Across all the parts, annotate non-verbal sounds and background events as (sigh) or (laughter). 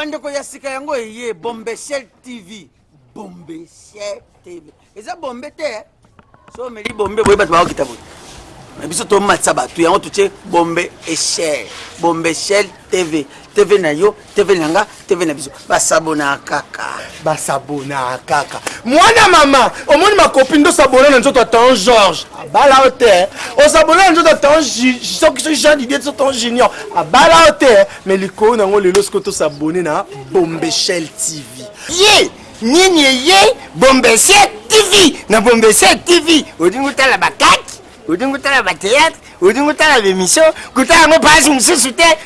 bandeko ya sika yango eye bombeshel tv bombeshel tv eza bombe te so omeli bombe boye bato bakokita boye biso tomatisa bato yango totie bombe eshel bombeshel tv tv na yo tv na nga tv na biso. Basabona kaka. Basabona kaka. Mwana mama omoni makopi ndo sabona na nzoto atan george abala o te. Osabona na nzoto atan soki soki jean didie so tan junior. Abala o te. Me likolo nango lelo sikoyo tosabone na bombeshel tv ye! Nini eye? Bombese tv na bombese tv odingi otala bakaki odingi otala bateatre odingi otala bemission kutala yango mpasi mosusu te.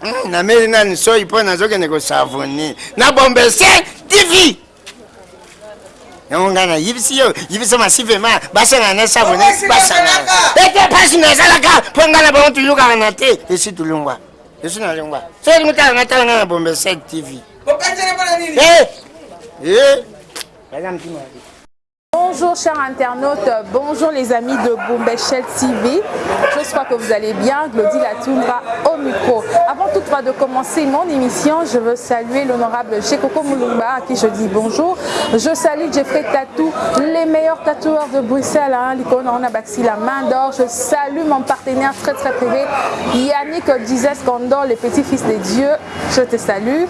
Hmm, nameli nani soi mpo nazokende kosavoni na bombese tv yango ngai nayibisi yo yibisa masivema basangana na savone basangana ete mpasi nazalaka mpo ngai na bango tulukaka na te. Esi tulungwa esi nalungwa so olingi otala ngai tala ngai na bombese tv. Regarde un petit mot. Bonjour chers internautes, bonjour les amis de Bombechel TV. J'espère que vous allez bien. Glody Latoundra au micro. Avant toutefois de commencer mon émission, je veux saluer l'honorable Chekoko Moulumba à qui je dis bonjour. Je salue Jeffrey Tatou, les meilleurs tatoueurs de Bruxelles, hein, l'icône on a baxi la main d'or. Je salue mon partenaire très très privé, Yannick Dizes Condor, le petit-fils de Dieu. Je te salue.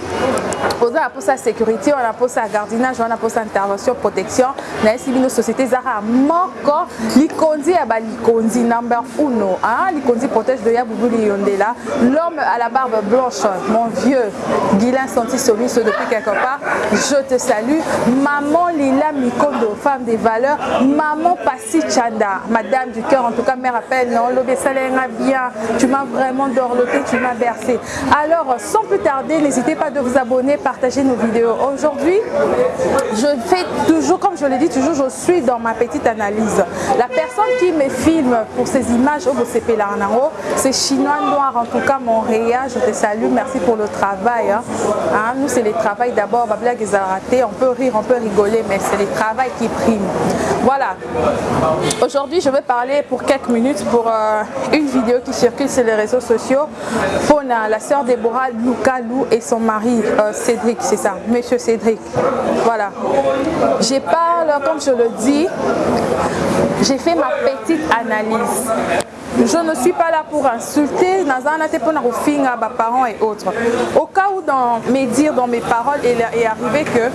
On a pour sa sécurité, on a pour sa gardinage, on a pour sa intervention, protection. nayebi bino société ezaka moko likonzi ya balikonzi number uno hein? likonzi protège de yabubuli yondela. L'homme à la barbe blanche mon vieux guilin santi somiso depuis quelque part je te salue. Maman lila mikondo femme des valeurs. Maman pasi chanda madame du cœur en tout cas mère appelle non salenga bien. Tu m'as vraiment dorloté tu m'as bercé. Alors sans plus tarder n'hésitez pas de vous abonner partager nos vidéos. Aujourd'hui je fais toujours comme je l'ai dit toujours suis dans ma petite analyse. La personne qui me filme pour ces images au Bosepelanango, c'est Chinois Noir, en tout cas Montréal, je te salue, merci pour le travail. Hein. Hein, nous, c'est le travail d'abord, on peut rire, on peut rigoler, mais c'est le travail qui prime. Voilà. Aujourd'hui, je vais parler pour quelques minutes pour euh, une vidéo qui circule sur les réseaux sociaux. Fona, la sœur Déborah Luca Lou et son mari euh, Cédric, c'est ça, monsieur Cédric. Voilà. J'ai parle, comme je le dis, j'ai fait ma petite analyse. Je ne suis pas là pour insulter, mes parents et autres. Au cas où dans mes dires, dans mes paroles, il est arrivé que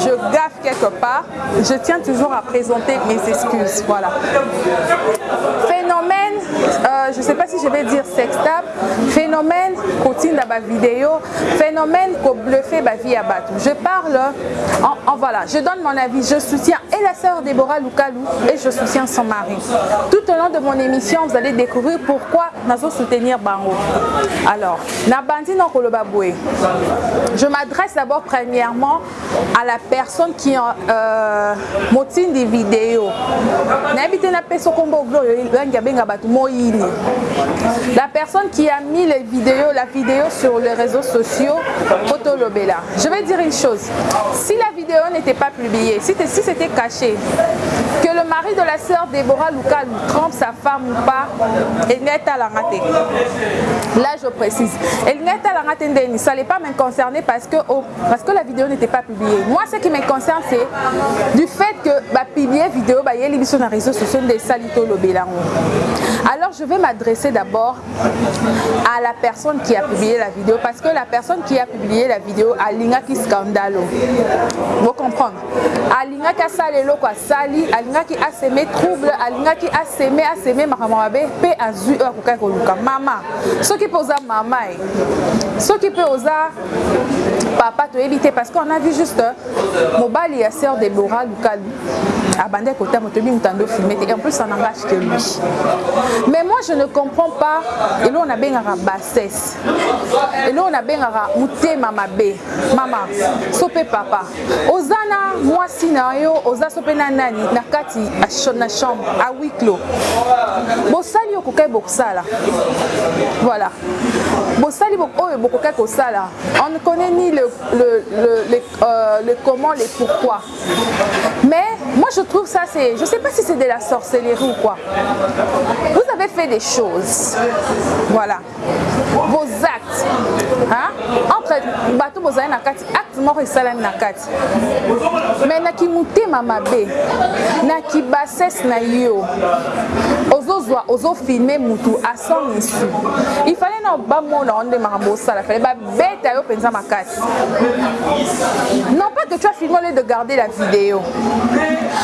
je gaffe quelque part, je tiens toujours à présenter mes excuses. Voilà. Phénomène, euh, je ne sais pas si je vais dire sextable, phénomène continue dans ma vidéo, phénomène qu'on bluffé ma vie à battre. Je parle, en, en, voilà, je donne mon avis, je soutiens et la sœur Déborah Lukalou et je soutiens son mari. Tout au long de mon émission, vous allez découvrir pourquoi nous soutenir Bango. Alors. Je m'adresse d'abord premièrement à la personne qui euh, motine des vidéos. La personne qui a mis les vidéos, la vidéo sur les réseaux sociaux. Je vais dire une chose. Si la vidéo n'était pas publiée, si c'était caché, que le mari de la sœur Déborah Lucal trompe sa femme ou pas, elle n'est à la rater. Là, je précise. Elle n'est à la rater, ça n'est pas me concerner parce que, oh, parce que la vidéo n'était pas publiée. Moi, ce qui me concerne, c'est du fait que bah, publier vidéo, bah, il y a sur les réseaux sociaux des Salito Lobelango. Alors, je vais m'adresser d'abord à la personne qui a publié la vidéo parce que la personne qui a publié la vidéo a lingaki scandalo. Vous comprenez? Alingaki asalelo kwa sali, alingaki aseme trouble, alingaki aseme aseme makamwabe pe azu akokai koluka mama. Soki pe oza mama e. Soki pe oza papa toyebi te parce qu'on a vu juste mobali ya sœur Déborah Lukalu. Abandé côté motobi mutando filmé et en plus ça n'engage que lui. Mais moi je ne comprends pas. Et là on a bien bassesse et là on a bien mutema mabe mama sope papa. Ozana mwasi na yo oza sope na nani na kati na chambre à huis clos. Bosali okokai bokosala voilà. Bosali oyo bokokai kosala. On ne connaît ni le, le, le, le, euh, le comment les pourquoi mais moi je trouve ça c'est je sais pas si c'est de la sorcellerie ou quoi. Vous avez fait des choses. Voilà. Vos actes hein? en entre bato bozali na kati acte moko esalami na kati me naki motema mabe naki basese na yo ozozwa ozofilme mutu asan isu ifale na bamona wana nde makambo osala fale babeta yo mpenza makasi. Non pas que tu as filmé de garder la vidéo.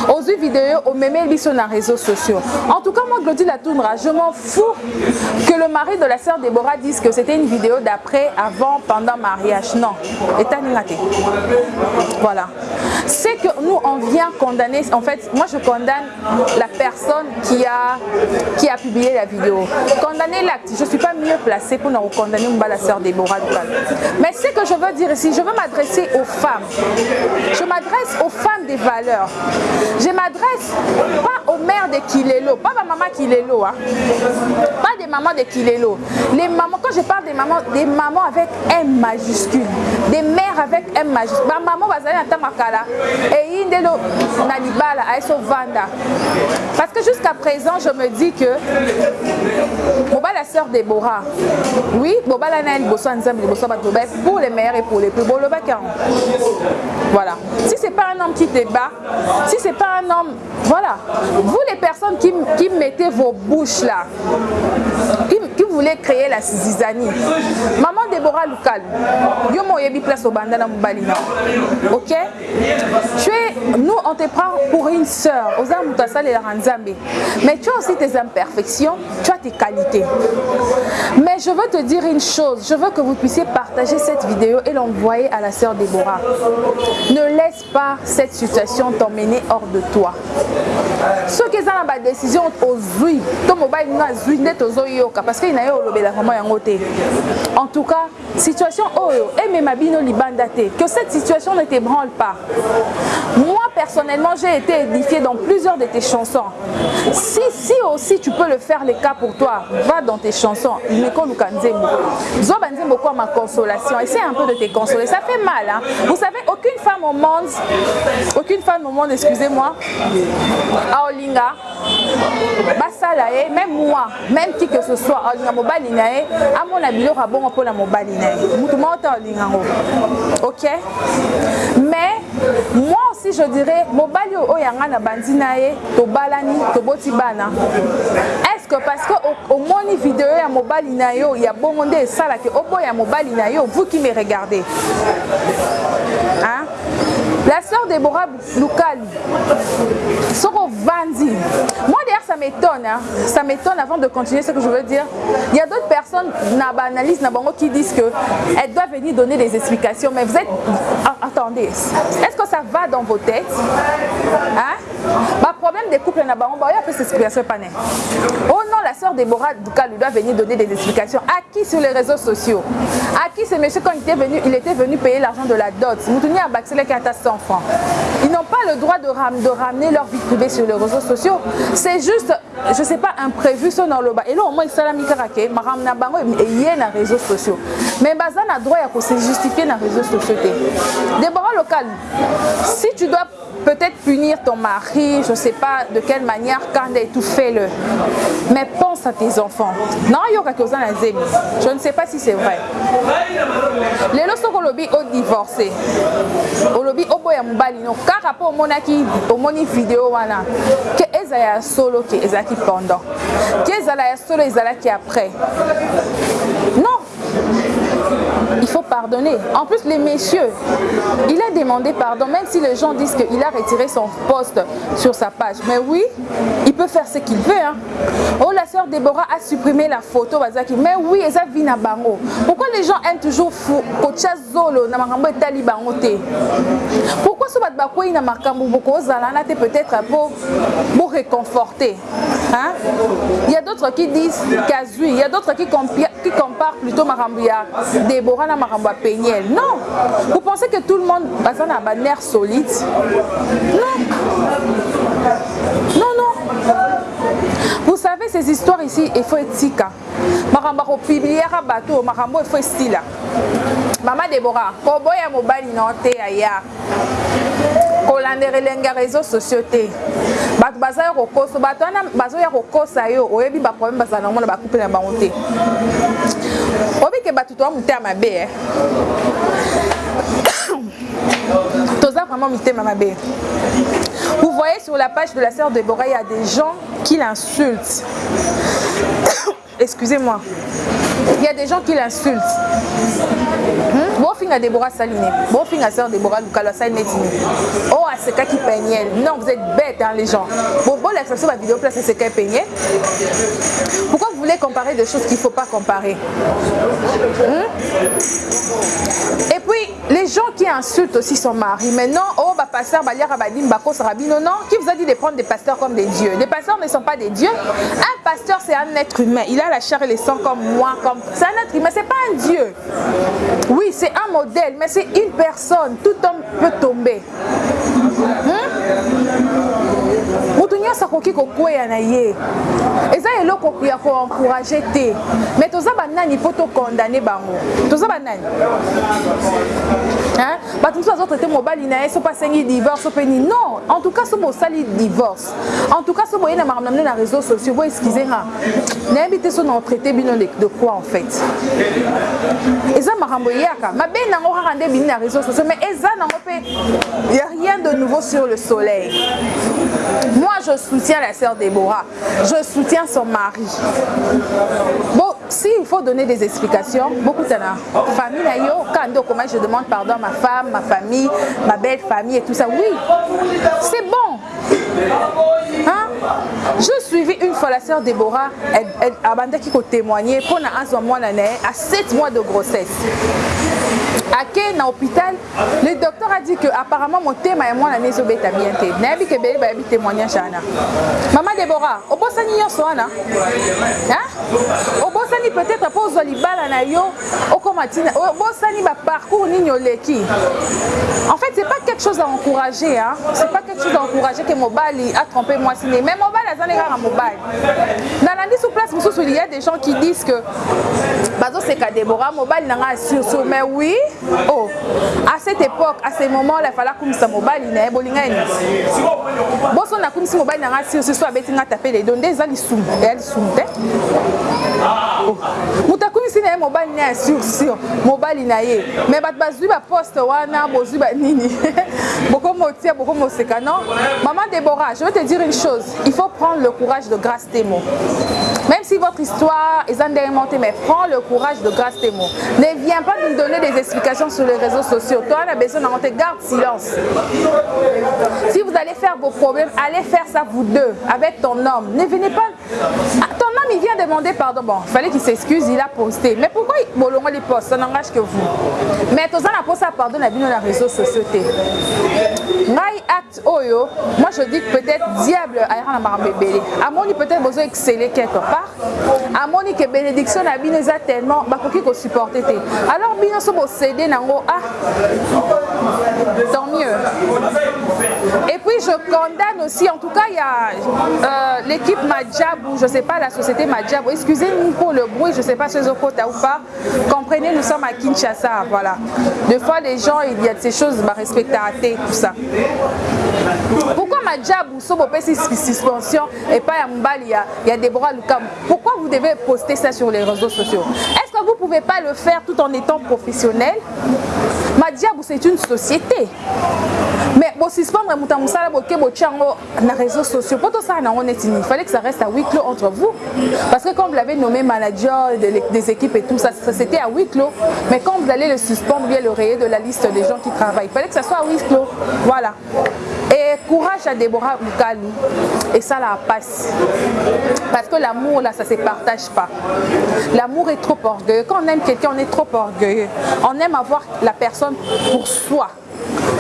Ozwi vidéo omemeli biso na réseaux sociaux. En tout cas moi Glody Latoundra je m'en fous que le mari de la sœur Déborah dise que c'était une vidéo d'après avant pendant mariage. Non. Etaningate voilà. C'est que nous on vient condamner en fait moi je condamne la personne qui a qui a publié la vidéo. Condamner l'acte. Je suis pas mieux placée pour nous condamner la sœur Déborah mais ce que veux dire ici je veux m'adresser aux femmes. Je m'adresse aux femmes des valeurs. Je m'adresse pas aux mères de Kilelo pas ma maman Kilelo hein. pas des mamans de Kilelo les mamans quand je parle des mamans des mamans avec M majuscule des mères avec M majuscule. Ma maman bazali na tamakala eyi nde na libala ayeso vanda parce que jusqu'à présent je me dis que mobala sœur Déborah oui bobala na liboso ya nzambe liboso ya bato pour les meilleurs pour les plus bolobaki yango voilà. Si c'est pas un homme qui débat si c'est pas un homme voilà. Vous les personnes qui, qui mettez vos bouches là voulez créer la zizanie. Maman Déborah Lukal yo place au bandana mobali. Na ok? Tu es nous on te prend pour une sœur. Aux mais tu as aussi tes imperfections tu as tes qualités. Mais je veux te dire une chose. Je veux que vous puissiez partager cette vidéo et l'envoyer à la sœur Déborah. Ne laisse pas cette situation t'emmener hors de toi. Soki eza na badécision ozwi to mobali nino azwi nde tozoyoka parce que ina ye olobelaka mwa yango te. En tout cas situation oyo emema bino libanda te que cette situation ne t'ébranle pas. Moi personnellement j'ai été édifié dans plusieurs de tes chansons. Si si aussi tu peux le faire les cas pour toi va dans tes chansons. Mekoluka nzembo zoba nzembo kwa ma consolation? Essaie un peu de te consoler. Ça fait mal hein? vous savez aucune femme au monde aucune femme au monde excusez-moi aolinga basala ye même moi même qui que ce soit aolinga mobali na ye amona biloko abongo mpona mobali na aolinga yango ok? Mais moi aussi je dirais mobali oyo yanga na bandi na ye tobalani toboti bana est ce que parce que omoni video ya mobali na yo ya bongo nde esalaki oboya mobali na yo vous qui me regardez hein? La sœur Déborah Loukali Soro Vandi moi d'ailleurs ça m'étonne hein? ça m'étonne avant de continuer ce que je veux dire. Il y a d'autres personnes na analyse na bango qui disent que elle doit venir donner des explications mais vous êtes attendez est-ce que ça va dans vos têtes hein? bah, problème des couples na bango bah, il y a peu d'explications pas oh non la sœur Déborah Loukali doit venir donner des explications. À qui sur les réseaux sociaux? À qui ce monsieur quand il était venu il était venu payer l'argent de la dot? Moutounia a baxelé qu'à enfants. Ils n'ont pas le droit de, ram de, ramener leur vie privée sur les réseaux sociaux. C'est juste, je sais pas, imprévu ce dans le bas. Et là, au moins, mis karake, maram na bango et il y a les réseaux sociaux. Mais bazan a droit à se justifier dans les réseaux sociaux. Déborah local, si tu dois peut-être punir ton mari, je ne sais pas de quelle manière, quand tout fais-le. Mais pense à tes enfants. Non, il y a quelque chose Je ne sais pas si c'est vrai. Les lorsque lobby au divorcé, au lobby au boy à mbalino, car rapport au monaki, au moni vidéo wana, que ezaya solo, que ezaki pendant, que ezala solo, ezala qui après. En plus, les messieurs, il a demandé pardon, même si les gens disent qu'il a retiré son poste sur sa page. Mais oui, il peut faire ce qu'il veut. Hein. Oh, la sœur Déborah a supprimé la photo. Mais oui, ça vit na bango. Pourquoi les gens aiment toujours fou zolo na makambo etali bango te? Pourquoi so bato bakwei na makambo bokozala na te peut-être pour réconforter? Hein? il y a d'autres qui disent kazui. Il y a d'autres qui, comparent plutôt makambo ya Déborah na makambo ya Peniel non. Vous pensez que tout le monde baza na baner solide? Non. Non non. Vous savez ces histoires ici il faut etika makambo akopibliaka bato makambo il faut estila mama debora koboya mobali na te aya kolandela elenge réseau sociaux te. Bato baza ya kokosa bato wana bazoya kokosa yo oyebi baproblème bazala nango na bakuple na bango te. Obike bato toa motema mabe eh. (coughs) toza vraiment mitema mabe. Vous voyez sur la page de la sœur Déborah il y a des gens qui l'insultent. (coughs) Excusez-moi il y a des gens qui l'insultent. Hmm? bofinga Déborah Saline. Bofinga sœur Déborah Lukalo asali neti ni oh asekaki peignel non vous êtes bêtes hein, les gens. Bon bon l'accession la vidéo place asekaki peignel pourquoi vous voulez comparer des choses qu'il ne faut pas comparer? Hmm? et puis les gens qui insultent aussi son mari. Maintenant oh bah pasteur baliaka badim bako rabino non qui vous a dit de prendre des pasteurs comme des dieux? Les pasteurs ne sont pas des dieux. Un pasteur c'est un être humain. Il a la chair et le sang comme moi comme c'est un être humain. C'est pas un dieu. Oui c'est un modèle mais c'est une personne. Tout homme peut tomber moto nyonso akoki kokweya na ye. Eza eloko ya koencourage te. Mais toza banani mpo tokondane bango? Toza banani? Bato mosusu azotraite mobali na ye so mpe asengi divorce mpe nini non! En tout cas so bosali divorce en tout cas so boye na makambo na mine na réseau sociaux bo excuse nga nayebi te so na otraite bino de quoi en fait? Eza makambo eyaka mabe nango kaka nde bini na réseau sociaux mais eza nango mpe ya rien de nouveau sur le soleil. Moi je soutiens la sœur Déborah. Je soutiens son mari. Bon s'il faut donner des explications beaucoup de famille na yo quand je demande pardon à ma femme ma famille ma belle famille et tout ça oui c'est bon. Hein? je suivi une fois la sœur Déborah abandaki kotémoigner mpona azwa mwana na ye à 7 mois de grossesse ake na hôpital le docteur a dit que apparemment motema ya mwana ne ezobeta bien te nayebi ke ebele bayebi témoignage wana mama debora obosani nyonso wana obosani peut-être mpo ozwa libala na yo okoma ntina obosani baparcours nini oleki? En fait c'est pas quelque chose à encourager hein? c'est pas quelque chose à encourager ke mobali a trompé mwasi ne mais mobali azali kaka mobali. Nalandi sous place mosusu il y a des gens qui disent que bazoseka debora mobali nanga assursu mais oui oh à cette époque à ce moment là fala kumisa mobali na ye bolinga nini boso nakumisi mobali na nga sirsi so abeti nga tape ledo nde eza lisumu eya lisumu te (laughs) bokomoseka non? Maman débora je vais te dire une chose. Il faut prendre le courage de grâce témo même si votre histoire est indémontée mais prends le courage de grâce témo ne viens pas nous donner des explications sur les réseaux sociaux. Toi la besoin d'en garde silence. Si vous allez faire vos problèmes allez faire ça vous deux avec ton homme. Ne venez pas ton homme il vient demander pardon. Bon il fallait qu'il s'excuse il a posté. Mais pourquoi bolongo les poste ça n'engage que vous. Mais toza na posa pardon na bino na réseaux sociaux. te ngai acte oyo moi je dis peut-être diable ayaka na makambo ebele amoni peut-être bozo exceller quelque part. Amoni ke bénédiction na bino eza tellement bakoki kosupporte te alors bino so bocédé nango ah tant mieux. Et puis je condamne aussi en tout cas il y a euh, l'équipe Madjabou je sais pas la société Madjabou excusez-nous pour le bruit je sais pas si côté ou pas. Comprenez nous sommes à Kinshasa voilà. Des fois les gens il y a ces choses bah, respecter à tout ça pourquoi Madjabou so bopesi suspension et pas ya mbali ya, ya Deborah Lukam pourquoi vous devez poster ça sur les réseaux sociaux? Est-ce que vous pouvez pas le faire tout en étant professionnel? Madiabou c'est une société moto ya mosala boke botia yango na réseaux sociaux. Nango neti nini il fallait que ça reste à huis clos entre vous. Parce que comme vous l'avez nommé manager des, équipes et tout ça, ça c'était à huis clos. Mais quand vous allez le suspendre bien le rayer de la liste des gens qui travaillent. Il fallait que ça soit à huis clos. Voilà. Et courage à Déborah Lukalu et ça la passe. Parce que l'amour là ça se partage pas. L'amour est trop orgueilleux. Quand on aime quelqu'un on est trop orgueilleux. On aime avoir la personne pour soi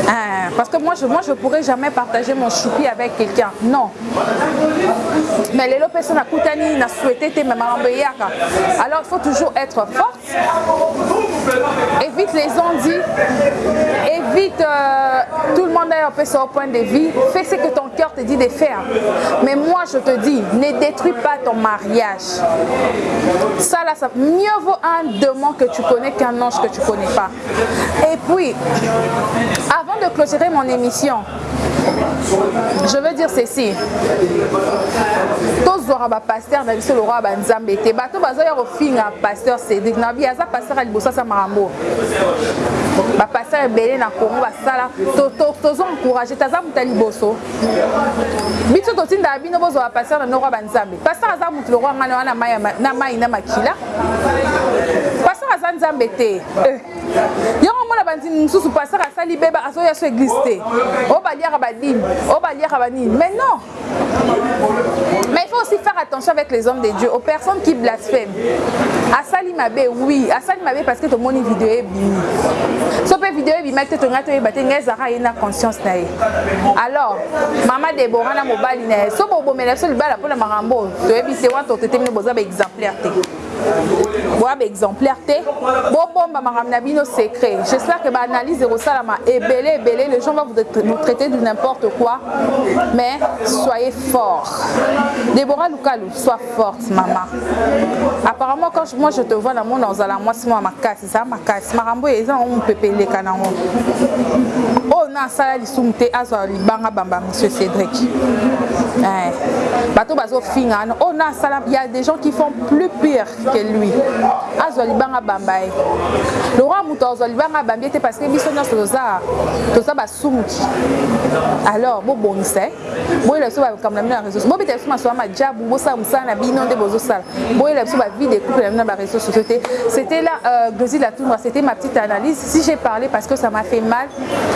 ah, parce que moi je moi je pourrais jamais partager mon choupi avec quelqu'un. Non. Mais les personnes à Koutani n'a souhaité te même alors il faut toujours être forte. Évite les ondits évite euh, tout le monde a un peu au point de vue fais ce que ton cœur te dit de faire. Mais moi je te dis ne détruis pas ton mariage. Ça là ça mieux vaut un démon que tu connais qu'un ange que tu connais pas. Et puis avant de clôturer mon émission, je veux dire ceci. Tozwaka bapaster na biso lokwa banzambe te bato bazoya kofinga paster cédrik na bi aza paster ya liboso asa makambo bapaster ebele na kongo basala. Tozoencourage te aza moto ya liboso. Biso totindaka bino bozwa bapaster na nokwa banzambe paster aza motu lokwa ngana wana na mai na makila. Paster aza nzambe te. Yango mona bandimi mosusu paster asali beba azoya so église te. Oyo baliaka badini oyo baliaka banini mais non. mais il faut aussi faire attention avec les hommes de Dieu, aux personnes qui blasphèment. Asali mabe, oui. Asali mabe parce que ton moni vidéo est bini. Si tu vidéo est bini, tu ton gâteau est battu, tu as une conscience. Alors, maman Deborah na mobali na, so bo bo mena so libala pona marambo, tu es bisé wa to te temine boza ba exemplaire te. Boya baexemplaire te bobomba makambo na bino secret. J'espère que baanalyse ekosalama ebele ebele les gens vont vous traiter de n'importe quoi. Mais soyez fort Déborah Lukalu sois forte maman. Apparemment quand je, moi je te vois na mona ozala mwasi mwa makasi eza makasi makambo oyo eza nango mopepe eleka nango oyo na asala lisumu te azwa libanga bamba monsieur cédrik bato bazofinga wana oyo na asala il y a des gens qui font plus pire que lui azwa libanga bamba ye lokwa moto azwa libanga bambi te parce que biso nyonso toza toza basumuki alors bobongisa boyela biso bakambo na bino na réseau bobeta biso masoba majabu bosala mosala na bino nde bozosala. Boyela biso bavie de couple na bino na baréseau sociaux te. C'était là euh, glosi latundra c'était ma petite analyse. Si j'ai parlé parce que ça m'a fait mal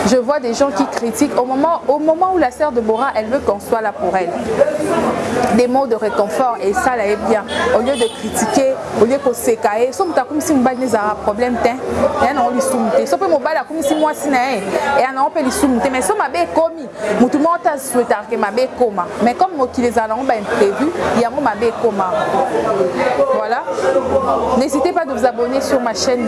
je vois des gens qui critiquent. Au moment, au moment où la sœur de Bora elle veut qu'on soit là pour elle. Des mots de réconfort et ça là est bien. Au lieu de critiquer au lieu koseka ezalaka problème te lisumu te mais mais comme voilà. N'hésitez pas de vous abonner sur ma chaîne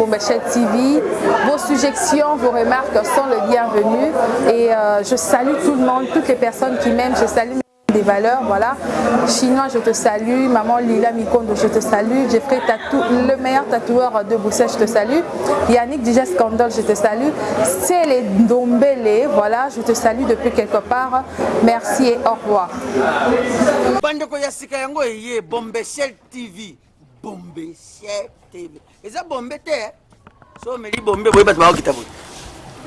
TV vos suggestions vos remarques sont les bienvenues. Et euh, je salue tout le monde toutes les personnes qui m'aiment. Je salue valeurs, voilà. Chinois, je te salue. Maman Lila Mikondo, je te salue. Jeffrey Tatou, le meilleur tatoueur de Bruxelles, je te salue. Yannick DJ Scandal, je te salue. C'est les Dombele, voilà, je te salue depuis quelque part. Merci et au revoir. bombeshel tv bombe te so bombe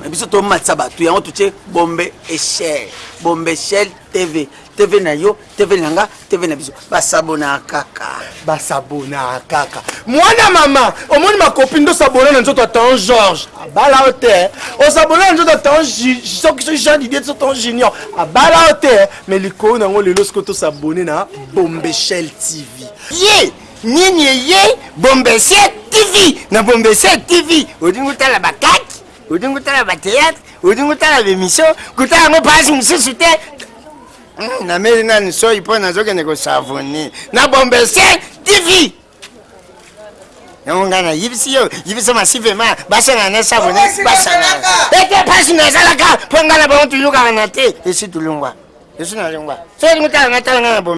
me biso tomatisa bato yango totie bombe eshel bombeshel tv tv na yo tv na nga tv na biso. Basabonaka kaka. Basabonaka kaka. Mwana mama omoni makopi ndo sabona na nzoto atan george abala o te. Osabona na nzoto atan soki soki jean didie so tan junior. Abala o te. Me likolo nango lelo sikoyo tosabone na bombeshel tv ye! Nini eye? Bombese tv na bombese tv odingi otala bakaki odingi otala bateatre odingi otala bemission kotala yango mpasi mosusu te. Nameli nani soi mpo nazokende kosavoni na bombese tv yango ngai nayibisi yo yibisa masivema basangana na savoni basangana ete mpasi nazalaka mpo ngai na bango tuyukaka na te. Esi tulungwa esi nalungwa. So olingi otala ngai tala ngai na